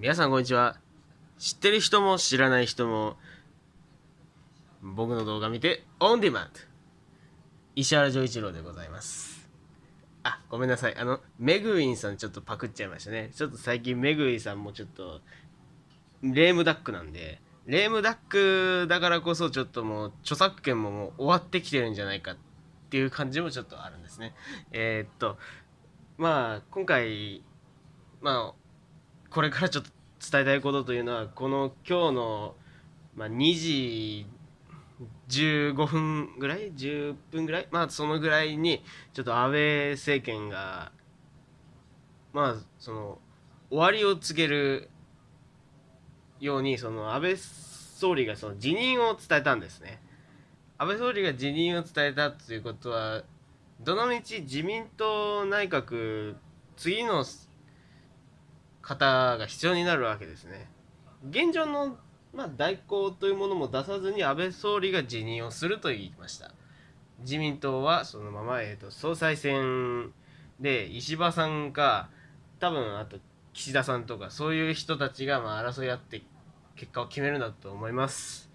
皆さんこんにちは。知ってる人も知らない人も僕の動画見てオンデマンド。石原丈一郎でございます。あごめんなさい。あのメグウィンさんちょっとパクっちゃいましたね。ちょっと最近メグウィンさんもちょっとレームダックなんで。レームダックだからこそちょっともう著作権ももう終わってきてるんじゃないかっていう感じもちょっとあるんですね。えー、っとまあ今回まあこれからちょっと伝えたいことというのはこの今日の、まあ、2時15分ぐらい？10分ぐらい？まあそのぐらいにちょっと安倍政権がまあその終わりを告げるようにその安倍総理がその辞任を伝えたんですね。安倍総理が辞任を伝えたということはどのみち自民党内閣次の方が必要になるわけですね。現状のまあ、代行というものも出さずに安倍総理が辞任をすると言いました。自民党はそのまま、えーと、総裁選で石破さんか多分あと岸田さんとかそういう人たちがまあ争い合って結果を決めるんだと思います。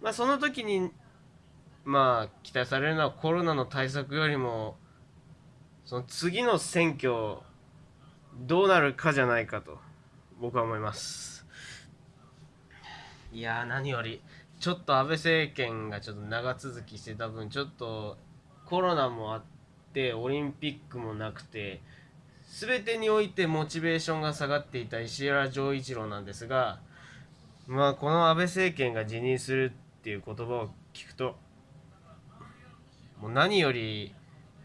まあその時にまあ期待されるのはコロナの対策よりもその次の選挙どうなるかじゃないかと僕は思います。いや何よりちょっと安倍政権がちょっと長続きしてた分ちょっとコロナもあってオリンピックもなくて全てにおいてモチベーションが下がっていた石原丈一郎なんですがまあこの安倍政権が辞任するっていう言葉を聞くともう何より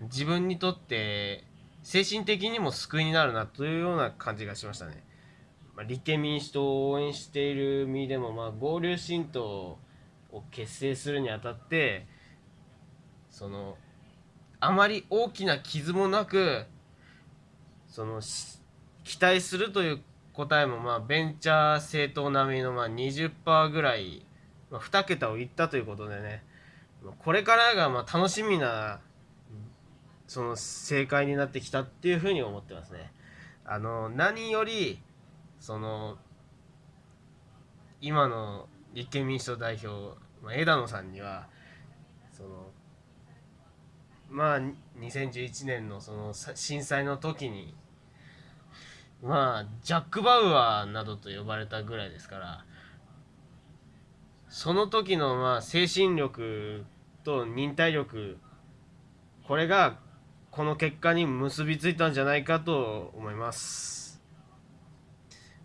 自分にとって精神的にも救いになるなというような感じがしましたね。まあ、立憲民主党を応援している身でも、まあ、合流新党を結成するにあたってそのあまり大きな傷もなくその期待するという答えもまあベンチャー政党並みのまあ20%ぐらい、まあ、2桁をいったということでねこれからがまあ楽しみなその正解になってきたっていうふうに思ってますね。あの何よりその今の立憲民主党代表、まあ、枝野さんにはそのまあ2011年のその震災の時にまあジャック・バウアーなどと呼ばれたぐらいですからその時のまあ精神力と忍耐力これがこの結果に結びついたんじゃないかと思います。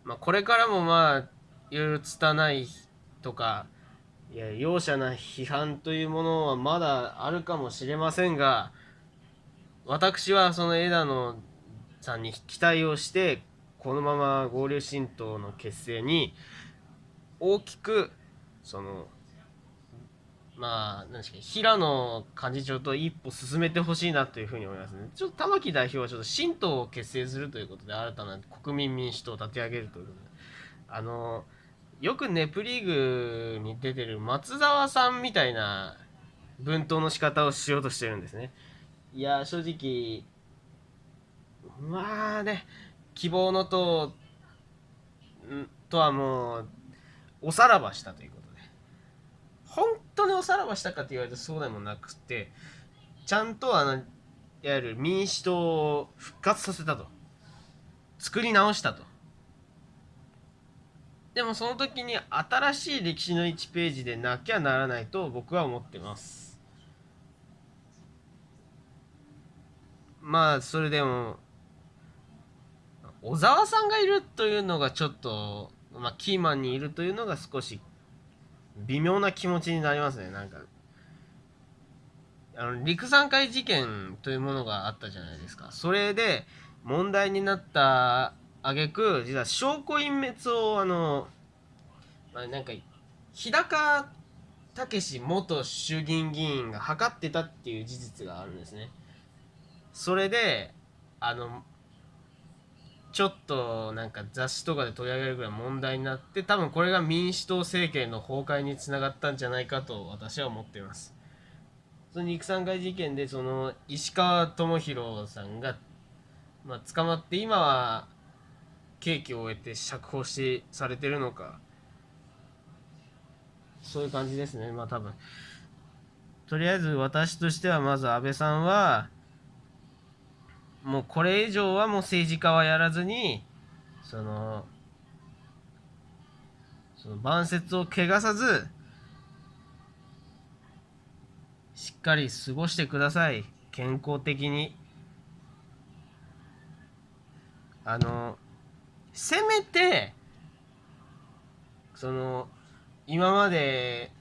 まあ、これからもまあいろいろ拙いとかいや容赦な批判というものはまだあるかもしれませんが私はその枝野さんに期待をしてこのまま合流新党の結成に大きくそのまあ、何ですか、平野幹事長と一歩進めてほしいなというふうに思いますね。ちょっと玉木代表はちょっと新党を結成するということで、新たな国民民主党を立ち上げるということで、あの、よくネプリーグに出てる松沢さんみたいな分党の仕方をしようとしてるんですね。いや、正直、まあね、希望の党とはもう、おさらばしたということ。本当におさらばしたかって言われるとそうでもなくてちゃんとあのいわゆる民主党を復活させたと。作り直したと。でもその時に新しい歴史の1ページでなきゃならないと僕は思ってます。まあそれでも小沢さんがいるというのがちょっと、まあ、キーマンにいるというのが少し微妙な気持ちになりますねなんか。あの陸山会事件というものがあったじゃないですか。それで問題になった挙句実は証拠隠滅をあの、まあ、なんか日高武元衆議院議員が図ってたっていう事実があるんですね。それであのちょっとなんか雑誌とかで取り上げるぐらい問題になって多分これが民主党政権の崩壊につながったんじゃないかと私は思っています。その肉産会事件でその石川智弘さんが、まあ、捕まって今は刑期を終えて釈放しされてるのか。そういう感じですね。まあ多分。とりあえず私としてはまず安倍さんはもうこれ以上はもう政治家はやらずにそのその晩節を汚さずしっかり過ごしてください。健康的に。あのせめてその今まで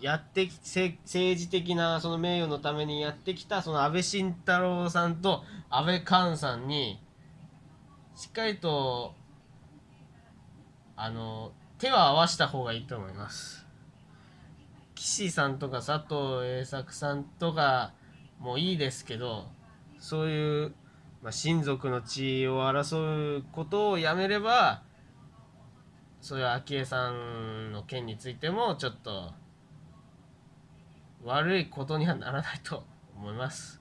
やってき政治的なその名誉のためにやってきたその安倍晋太郎さんと安倍寛さんにしっかりとあの手を合わした方がいいと思います。岸さんとか佐藤栄作さんとかもいいですけどそういう、まあ、親族の地位を争うことをやめればそういう昭恵さんの件についてもちょっと悪いことにはならないと思います。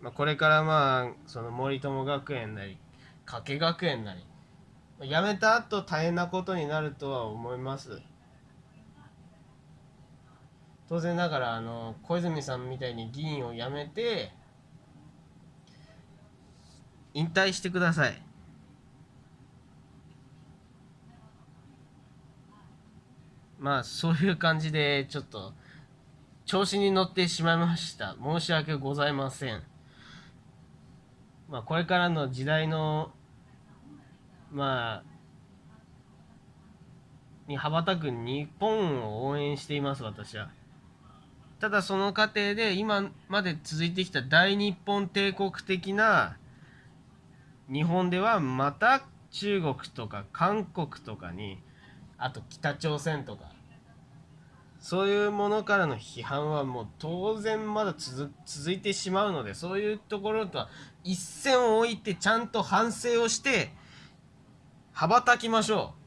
まあ、これからまあその森友学園なり加計学園なり辞めた後大変なことになるとは思います当然ながらあの小泉さんみたいに議員を辞めて引退してくださいまあそういう感じでちょっと調子に乗ってしまいました。申し訳ございません。まあこれからの時代のまあに羽ばたく日本を応援しています私は。ただその過程で今まで続いてきた大日本帝国的な日本ではまた中国とか韓国とかにあと北朝鮮とか。そういうものからの批判はもう当然まだ続いてしまうのでそういうところとは一線を置いてちゃんと反省をして羽ばたきましょう。